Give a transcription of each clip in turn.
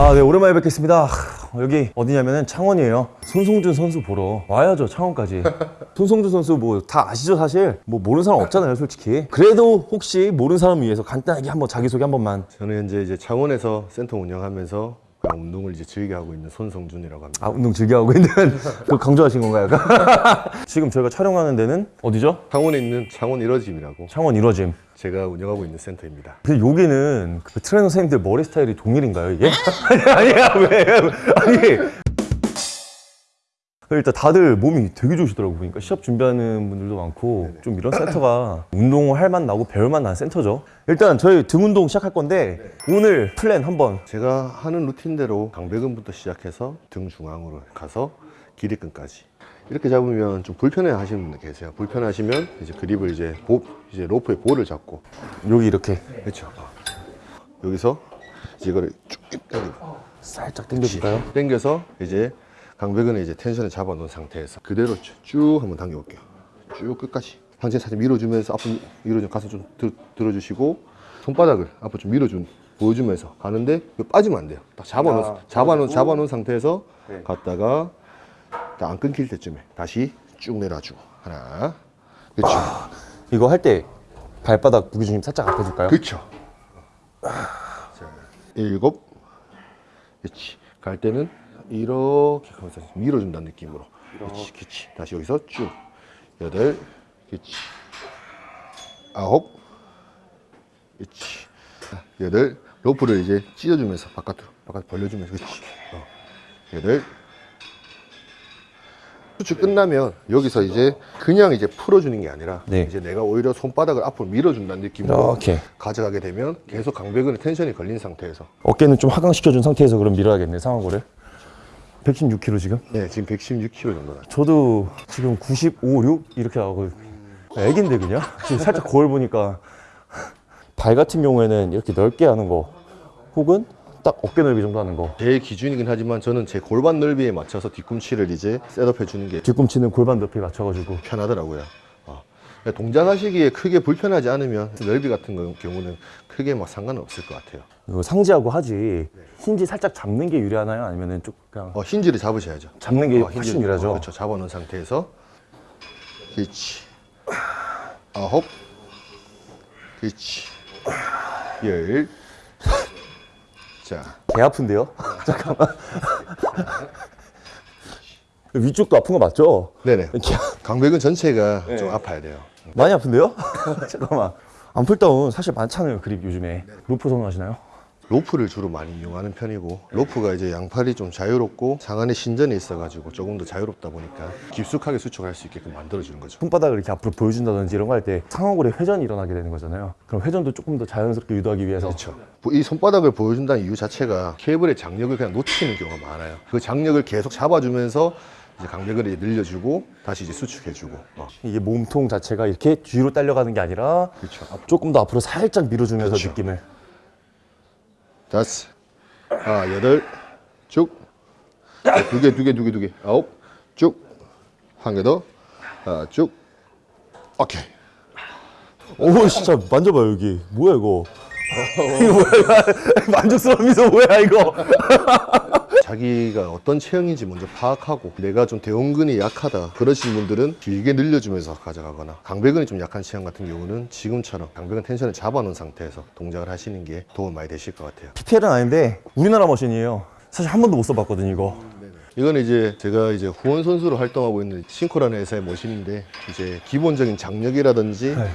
아, 네, 오랜만에 뵙겠습니다. 하, 여기 어디냐면은 창원이에요. 손성준 선수 보러 와야죠, 창원까지. 손성준 선수 뭐 다 아시죠, 사실? 뭐 모르는 사람 없잖아요, 솔직히. 그래도 혹시 모르는 사람 위해서 간단하게 한번 자기소개 한 번만. 저는 현재 이제 창원에서 센터 운영하면서 운동을 이제 즐겨 하고 있는 손성준이라고 합니다. 아, 운동 즐겨하고 있는. 그 강조하신 건가요? 지금 저희가 촬영하는 데는 어디죠? 창원에 있는 창원 이러짐이라고 창원 이러짐. 제가 운영하고 있는 센터입니다. 근데 여기는 그 트레이너 선생님들 머리 스타일이 동일인가요, 이게? 아니, 아니야, 왜? 아니. 일단 다들 몸이 되게 좋으시더라고 보니까. 시합 준비하는 분들도 많고 좀 이런 센터가 운동을 할맛 나고 배울 맛 나는 센터죠. 일단 저희 등 운동 시작할 건데 오늘 플랜 한번. 제가 하는 루틴대로 광배근부터 시작해서 등 중앙으로 가서 기립근까지. 이렇게 잡으면 좀 불편해 하시는 분들 계세요. 불편해 하시면 이제 그립을 이제 보, 이제 로프의 볼을 잡고. 여기 이렇게. 그렇죠. 여기서 이제 이거를 쭉 살짝 당겨줄까요? 당겨서 이제 강배근에 이제 텐션을 잡아놓은 상태에서 그대로 쭉, 쭉 한번 당겨볼게요. 쭉 끝까지. 상체 살짝 밀어주면서 앞으로 밀어주 가슴 좀 들, 들어주시고 손바닥을 앞으로 좀 밀어준 보여주면서 가는데 빠지면 안 돼요. 딱 잡아놓은 잡아놓은 잡아놓은 상태에서 갔다가 딱 안 끊길 때쯤에 다시 쭉 내려주고 하나, 그렇죠, 이거 할 때 발바닥 무게중심 살짝 앞에 줄까요? 그렇죠. 자, 일곱, 그렇지. 갈 때는 이렇게 가면서 밀어준다는 느낌으로. 그렇지, 그렇지. 다시 여기서 쭉. 여덟, 그렇지. 아홉, 그렇지. 여덟, 로프를 이제 찢어주면서 바깥으로, 바깥 벌려주면서, 그렇지. 어. 여덟. 수축 끝나면 여기서 이제 그냥 이제 풀어주는 게 아니라 네. 이제 내가 오히려 손바닥을 앞으로 밀어준다는 느낌으로 이렇게. 가져가게 되면 계속 강배근에 텐션이 걸린 상태에서 어깨는 좀 하강시켜준 상태에서 그럼 밀어야겠네 상하고를 116kg 지금? 네 지금 116kg 정도 나죠 저도 지금 95, 6 이렇게 나가고 애긴데 그냥 지금 살짝 거울 보니까 발 같은 경우에는 이렇게 넓게 하는 거 혹은 딱 어깨 넓이 정도 하는 거 제 기준이긴 하지만 저는 제 골반 넓이에 맞춰서 뒤꿈치를 이제 셋업해 주는 게 뒤꿈치는 골반 높이 맞춰가지고 편하더라고요 어. 동작하시기에 크게 불편하지 않으면 넓이 같은 거- 경우는 크게 막 상관은 없을 것 같아요. 이거 상지하고 하지. 힌지 살짝 잡는 게 유리하나요? 아니면 좀 그냥 어, 힌지를 잡으셔야죠. 잡는 게 어, 훨씬 유리하죠? 어, 그렇죠. 잡아놓은 상태에서. 그렇지. 아홉. 그렇지. 열. 자, 개 아픈데요? 잠깐만 위쪽도 아픈 거 맞죠? 네네. 광- 광배근 전체가 좀 아파야 돼요. 많이 아픈데요? 잠깐만 arm pulldown 사실 많잖아요 그립 요즘에 로프 선호하시나요? 로프를 주로 많이 이용하는 편이고 로프가 이제 양팔이 좀 자유롭고 상완의 신전이 있어가지고 조금 더 자유롭다 보니까 깊숙하게 수축할 수 있게끔 만들어주는 거죠. 손바닥을 이렇게 앞으로 보여준다든지 이런 거 할 때 상완골에 회전이 일어나게 되는 거잖아요. 그럼 회전도 조금 더 자연스럽게 유도하기 위해서 그렇죠. 이 손바닥을 보여준다는 이유 자체가 케이블의 장력을 그냥 놓치는 경우가 많아요. 그 장력을 계속 잡아주면서 이제 강백을 이제 늘려주고 다시 이제 수축해주고. 어. 이게 몸통 자체가 이렇게 뒤로 딸려가는 게 아니라 그렇죠. 조금 더 앞으로 살짝 밀어주면서 그렇죠. 느낌을 다섯, 아 여덟, 쭉, 두 개, 두 개, 두 개, 두 개, 아홉, 쭉, 한 개 더, 아, 쭉, 오케이. 오 진짜 만져봐요 여기 뭐야 이거 이거 뭐야 만족스러운 미소 뭐야 이거 자기가 어떤 체형인지 먼저 파악하고 내가 좀 대원근이 약하다 그러신 분들은 길게 늘려주면서 가져가거나 강배근이 좀 약한 체형 같은 경우는 지금처럼 강배근 텐션을 잡아놓은 상태에서 동작을 하시는 게 도움 많이 되실 것 같아요. PPL은 아닌데 우리나라 머신이에요. 사실 한 번도 못 써봤거든요 이거. 이거는 이제 제가 이제 후원 선수로 활동하고 있는 싱코라는 회사의 머신인데 이제 기본적인 장력이라든지 네.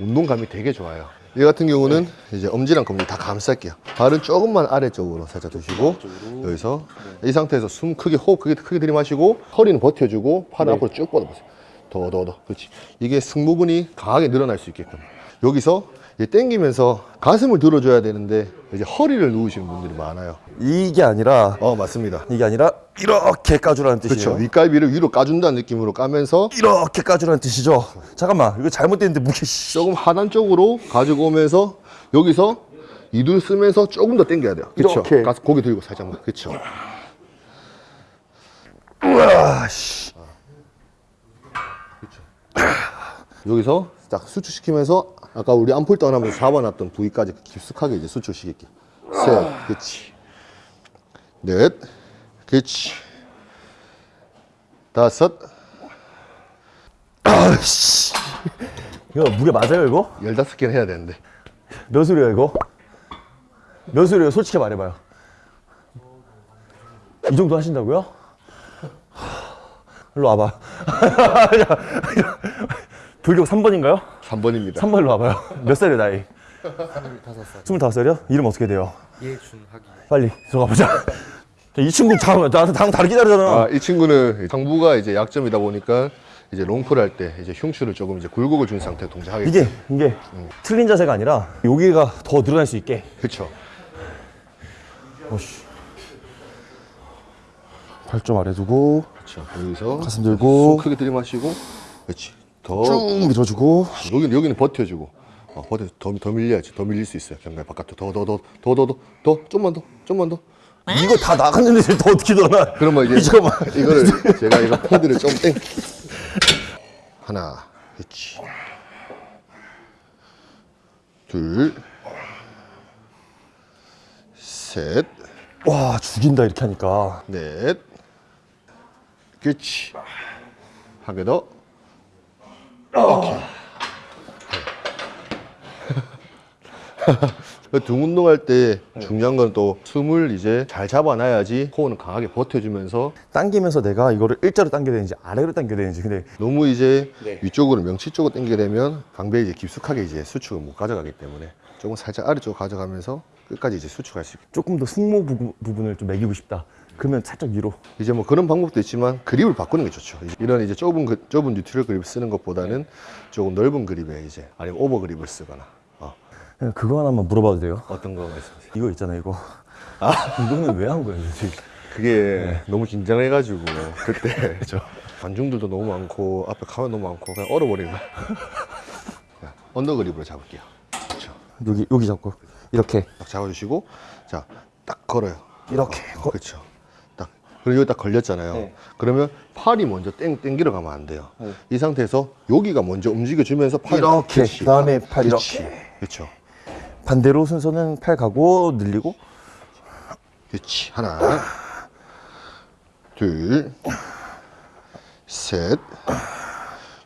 운동감이 되게 좋아요 얘 같은 경우는 이제 엄지랑 검지 다 감쌀게요. 발은 조금만 아래쪽으로 살짝 두시고 여기서 이 상태에서 숨 크게 호흡 크게 크게 들이마시고 허리는 버텨주고 팔은 앞으로 쭉 뻗어보세요. 더 더 더. 그렇지. 이게 승모근이 강하게 늘어날 수 있게끔. 여기서 이제 당기면서 가슴을 들어줘야 되는데 이제 허리를 누우시는 분들이 많아요. 이게 아니라 어 맞습니다. 이게 아니라 이렇게 까주라는 그렇죠 뜻이에요. 윗갈비를 위로 까준다는 느낌으로 까면서 이렇게 까주라는 뜻이죠. 잠깐만 이거 잘못됐는데 무게 씨. 조금 하단 쪽으로 가지고 오면서 여기서 이둘 쓰면서 조금 더 당겨야 돼요. 그렇죠. 가슴 고개 들고 살짝만. 그렇죠 우와 씨. 여기서 딱 수축시키면서 아까 우리 암풀 떠나면서 잡아놨던 부위까지 깊숙하게 이제 수축시킬게 셋 그렇지 넷, 그렇지. 다섯, 아씨. 이거 무게 맞아요 이거? 열다섯 개는 해야 되는데. 몇 소리야 이거? 몇 소리예요? 솔직히 말해봐요. 이 정도 하신다고요? 일로 와봐. 불교 3번인가요? 3번입니다. 3번으로 와봐요. 몇 살이에요 나이? 25살 25살이요? 이름 어떻게 돼요? 이해준하기 빨리 들어가 보자. 이 친구 잠깐만 나한테 당 다르게 기다리잖아. 아, 이 친구는 상부가 이제 약점이다 보니까 이제 롱풀 할 때 이제 흉추를 조금 이제 굴곡을 준 상태로 동작하게 이게 이게 틀린 자세가 아니라 여기가 더 늘어날 수 있게. 그렇죠. 오씨. 발좀 아래 두고 그렇죠. 여기서 가슴 들고 숨 크게 들이마시고 그렇지. 더 쭉. 밀어주고. 여기는 여기는 버텨주고. 어, 버텨 더, 더 밀려야지. 더 밀릴 수 있어요. 경계 바깥으로. 더 더 더 더 더더더 좀만 더 좀만 더. 이거 다 나갔는데 더 어떻게 늘어나? 그러면 이제 잠깐만. 이거를 제가 이거 패드를 좀 땡. 하나 그렇지 둘셋넷 와 죽인다 이렇게 하니까. 그렇지 한 개더 오케이. 등 운동할 때 중요한 건 또 숨을 이제 잘 잡아놔야지 호흡은 강하게 버텨주면서 당기면서 내가 이거를 일자로 당겨야 되는지 아래로 당겨야 되는지 근데 너무 이제 위쪽으로 명치 쪽으로 당기게 되면 강배에 이제 깊숙하게 이제 수축을 못 가져가기 때문에 조금 살짝 아래쪽으로 가져가면서 끝까지 이제 수축할 수 있게. 조금 더 승모 부, 부분을 좀 매기고 싶다. 그러면 살짝 위로. 이제 뭐 그런 방법도 있지만 그립을 바꾸는 게 좋죠. 이런 이제 좁은 그, 좁은 뉴트럴 그립 쓰는 것보다는 조금 넓은 그립에 이제 아니면 오버 그립을 쓰거나 어, 그냥 그거 하나만 물어봐도 돼요? 어떤 거 말씀하세요? 이거 있잖아요 이거. 아 이거는 왜 한 거예요? 그게 너무 긴장해가지고 그때 저 관중들도 너무 많고 앞에 카메라 너무 많고 그냥 얼어버린 거야. 자, 언더 그립으로 잡을게요. 그렇죠. 여기 여기 잡고 이렇게 딱 잡아주시고 자 딱 걸어요. 이렇게. 어, 그렇죠. 딱 그리고 여기 딱 걸렸잖아요. 네. 그러면 팔이 먼저 땡 땡기러 가면 안 돼요. 이 상태에서 여기가 먼저 움직여주면서 팔 이렇게. 그렇지. 그다음에 팔 그렇지. 이렇게. 그렇죠. 반대로 순서는 팔 가고 늘리고 그렇지. 하나, 둘, 셋.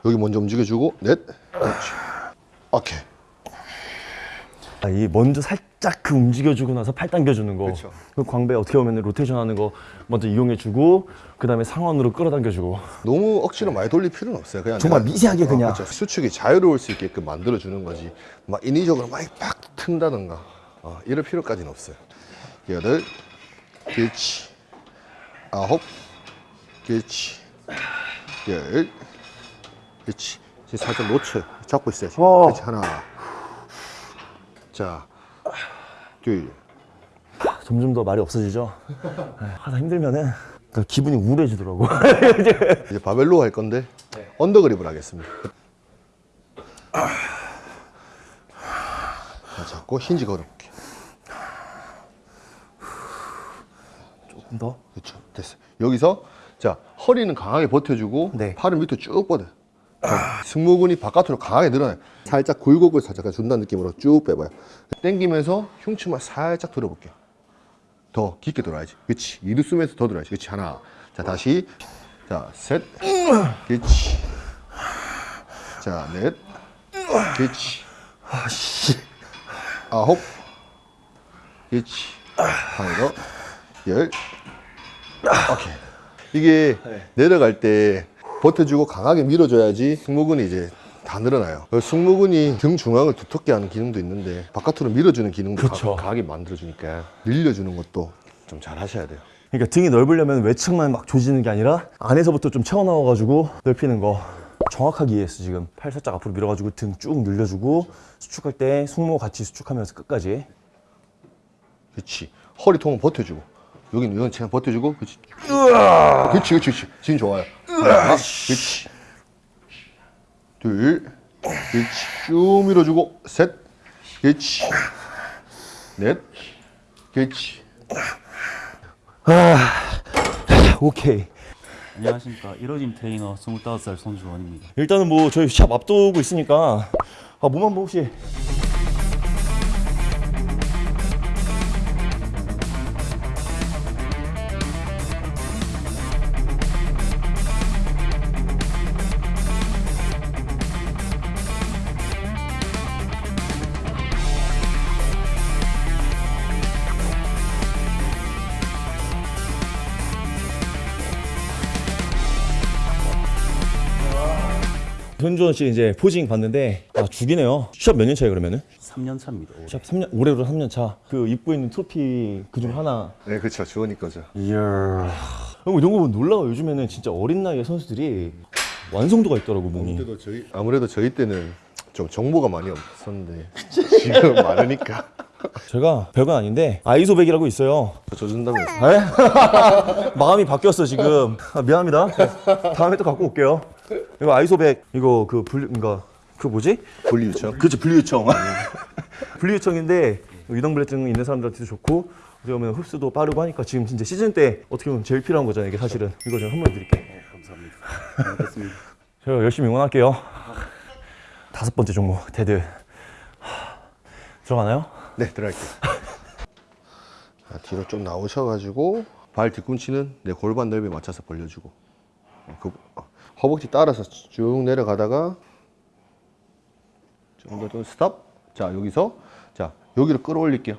여기 먼저 움직여주고 넷. 그렇지. 오케이. 아, 이 먼저 살짝 그 움직여주고 나서 팔 당겨주는 거. 그쵸. 그 광배 어떻게 보면 로테이션 하는 거 먼저 이용해주고 그 다음에 상완으로 끌어당겨주고. 너무 억지로 많이 돌릴 필요는 없어요. 그냥 정말 미세하게 그냥. 어, 그렇죠. 수축이 자유로울 수 있게끔 만들어 주는 거지. 막 인위적으로 막팍 튼다든가 어, 이럴 필요까지는 없어요. 여덟, 그렇지. 아홉, 그렇지. 열, 그렇지. 지금 살짝 놓쳐요. 잡고 있어야지. 어. 그렇지. 하나. 자, 둘. 점점 더 말이 없어지죠. 에, 하다 힘들면은 그 기분이 우울해지더라고. 이제 바벨로 할 건데 언더그립을 하겠습니다. 자, 잡고 힌지 걸어볼게요. 조금 더. 그렇죠. 됐어요. 여기서 자 허리는 강하게 버텨주고 네. 팔은 밑으로 쭉 뻗어요. 자, 승모근이 바깥으로 강하게 늘어나요. 살짝 굴곡을 살짝 준다는 느낌으로 쭉 빼봐요. 당기면서 흉추만 살짝 들어볼게요. 더 깊게 들어야지. 그렇지. 이를 쓰면서 더 들어야지. 그렇지. 하나. 자 다시. 자 셋. 그렇지. 자 넷. 그렇지. 아씨. 아홉. 그렇지. 하나 더. 열. 오케이. 이게 내려갈 때 버텨주고 강하게 밀어줘야지 승모근이 이제 다 늘어나요. 그 승모근이 등 중앙을 두텁게 하는 기능도 있는데 바깥으로 밀어주는 기능도 그쵸. 가, 강하게 만들어주니까 늘려주는 것도 좀 잘 하셔야 돼요. 그러니까 등이 넓으려면 외측만 막 조지는 게 아니라 안에서부터 좀 채워넣어가지고 넓히는 거. 정확하게 이해했어 지금. 팔 살짝 앞으로 밀어가지고 등 쭉 늘려주고 수축할 때 승모 같이 수축하면서 끝까지. 그렇지. 허리 통은 버텨주고 여기는 이건 그냥 버텨주고 그렇지. 그렇지, 그렇지, 그렇지. 지금 좋아요. 하나, 그렇지. 둘, 그렇지. 쭉 밀어주고 셋, 그렇지. 넷, 그렇지. 오케이. 안녕하십니까. 이로짐 트레이너 25살 손주원입니다. 일단은 뭐 저희 샵 앞두고 있으니까 아, 몸 한번 혹시 씨 이제 포징 봤는데 아 죽이네요. 시합 몇년 차예요 그러면은? 3년 차입니다. 올해. 시합 3년 올해로 3년 차. 그 입고 있는 트로피 그중 하나. 네, 그렇죠. 주원이 거죠. 이야. 형 이런 거 보면 놀라워. 요즘에는 진짜 어린 나이에 선수들이 완성도가 있더라고 몸이. 아무래도 저희 아무래도 저희 때는 좀 정보가 많이 없었는데 지금 많으니까 제가 별건 아닌데 아이소백이라고 있어요. 저 준다면서. 에? 마음이 바뀌었어 지금. 아, 미안합니다. 다음에 또 갖고 올게요. 이거 ISO백 이거 그 분리 그러니까 그 뭐지? 분리 유청. 그렇죠 분리유청. 분리유청인데 유당불내증 있는 사람들한테도 좋고 어떻게 보면 흡수도 빠르고 하니까 지금 진짜 시즌 때 어떻게 보면 제일 필요한 거잖아요. 이게 사실은 이거 제가 선물 드릴게요. 감사합니다. 잘 먹겠습니다. 제가 열심히 응원할게요. 다섯 번째 종목 dead 하, 들어가나요? 네, 들어갈게요. 자, 뒤로 좀 나오셔가지고 발 뒤꿈치는 내 골반 넓이에 맞춰서 벌려주고 어, 그, 어, 허벅지 따라서 쭉 내려가다가 좀 더 좀 스탑. 자 여기서 자 여기를 끌어올릴게요.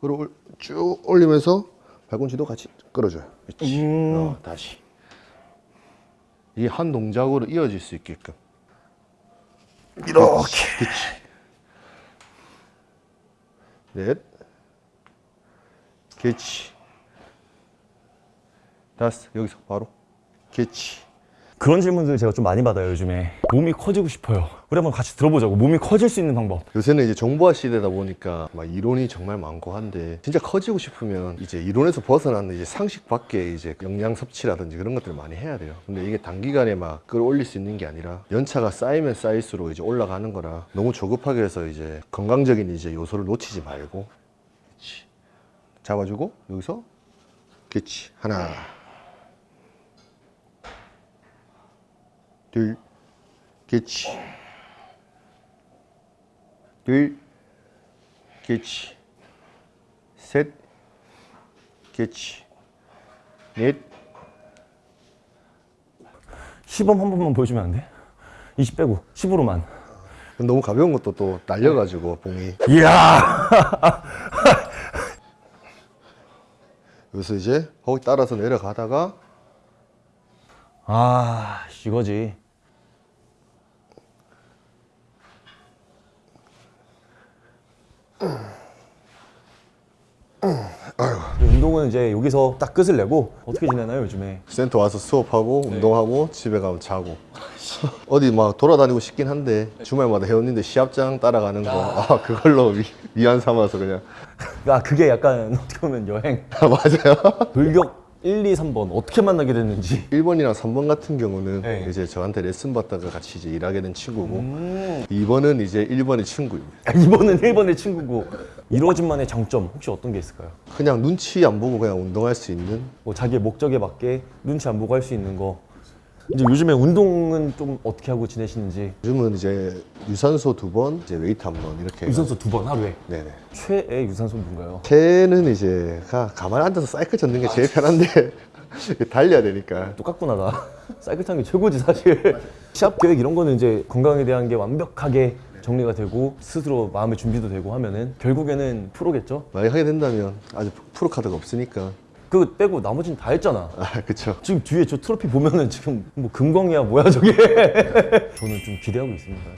끌어올 쭉 올리면서 발꿈치도 같이 끌어줘요. 그렇지. 어, 다시. 이게 한 동작으로 이어질 수 있게끔. 이렇게. 그렇지. 넷, 개치, 다섯, 여기서 바로 개치. 그런 질문들 제가 좀 많이 받아요 요즘에. 몸이 커지고 싶어요. 우리 한번 같이 들어보자고. 몸이 커질 수 있는 방법. 요새는 이제 정보화 시대다 보니까 막 이론이 정말 많고 한데 진짜 커지고 싶으면 이제 이론에서 벗어나는 이제 상식 밖에 이제 영양 섭취라든지 그런 것들을 많이 해야 돼요. 근데 이게 단기간에 막 끌어올릴 수 있는 게 아니라 연차가 쌓이면 쌓일수록 이제 올라가는 거라 너무 조급하게 해서 이제 건강적인 이제 요소를 놓치지 말고. 잡아주고 여기서 그렇지 하나 둘 그렇지. 둘 개치 셋 개치 넷. 시범 한 번만 보여주면 안 돼? 20 빼고 10으로만. 너무 가벼운 것도 또 날려가지고 봉이. 이야! 여기서 이제 거기 따라서 내려가다가 아 이거지. 운동은 이제 여기서 딱 끝을 내고 어떻게 지내나요 요즘에? 센터 와서 수업하고 운동하고 집에 가면 자고. 어디 막 돌아다니고 싶긴 한데 주말마다 회원님들 시합장 따라가는 거. 아, 그걸로 위, 위안 삼아서 그냥. 아 그게 약간 어떻게 보면 여행. 맞아요. 돌격 1, 2, 3번 어떻게 만나게 됐는지. 1번이랑 3번 같은 경우는 네. 이제 저한테 레슨 받다가 같이 이제 일하게 된 친구고 2번은 이제 1번의 친구입니다. 아, 2번은 1번의 친구고. 이루어진만의 장점 혹시 어떤 게 있을까요? 그냥 눈치 안 보고 그냥 운동할 수 있는? 뭐 자기의 목적에 맞게 눈치 안 보고 할 수 있는 거 이제 요즘에 운동은 좀 어떻게 하고 지내시는지? 요즘은 이제 유산소 두 번, 이제 웨이트 한 번 이렇게 유산소 두 번 하루에? 네네. 최애 유산소 뭔가요? 최애는 이제 가, 가만히 앉아서 사이클 젓는 게 제일 편한데 달려야 되니까. 똑같구나 나 사이클 타는 게 최고지 사실. 시합 계획 이런 거는 이제 건강에 대한 게 완벽하게 정리가 되고 스스로 마음의 준비도 되고 하면은 결국에는 프로겠죠? 만약 하게 된다면 아직 프로 카드가 없으니까 그거 빼고 나머지는 다 했잖아. 아 그쵸. 지금 뒤에 저 트로피 보면은 지금 뭐 금광이야 뭐야 저게. 저는 좀 기대하고 있습니다.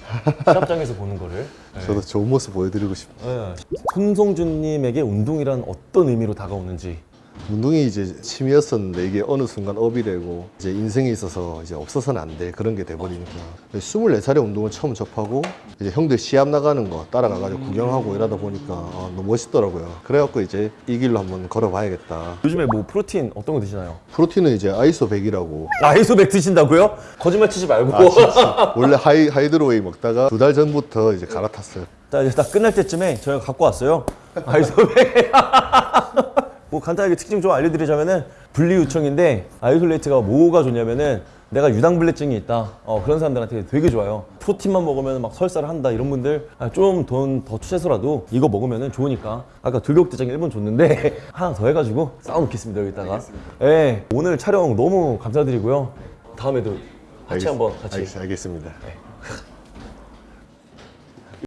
시합장에서 보는 거를. 저도 좋은 모습 보여드리고 싶어요 네. 손성준님에게 운동이란 어떤 의미로 다가오는지 운동이 이제 취미였었는데 이게 어느 순간 업이 되고 이제 인생에 있어서 이제 없어서는 안 될 그런 게 돼버리니까. 24살에 운동을 처음 접하고 이제 형들 시합 나가는 거 따라가가지고 구경하고 이러다 보니까 아, 너무 멋있더라고요. 그래갖고 이제 이 길로 한번 걸어봐야겠다. 요즘에 뭐 프로틴 어떤 거 드시나요? 프로틴은 이제 ISO 100이라고. ISO백 드신다고요? 거짓말 치지 말고. 아 원래 하이, hydro whey 먹다가 두 달 전부터 이제 갈아탔어요. 딱 딱 끝날 때쯤에 저희가 갖고 왔어요. ISO백. 뭐 간단하게 특징 좀 알려드리자면은 분리 유청인데 isolate가 뭐가 좋냐면은 내가 유당불내증이 있다. 어, 그런 사람들한테 되게 좋아요. 프로틴만 먹으면 막 설사를 한다 이런 분들 아, 좀 돈 더 투자해서라도 이거 먹으면은 좋으니까 아까 돌격대장 1번 줬는데 하나 더 해가지고 쌓아놓겠습니다 여기다가. 예. 오늘 촬영 너무 감사드리고요. 다음에도 같이 알겠- 한번 같이 알겠, 알겠습니다 네.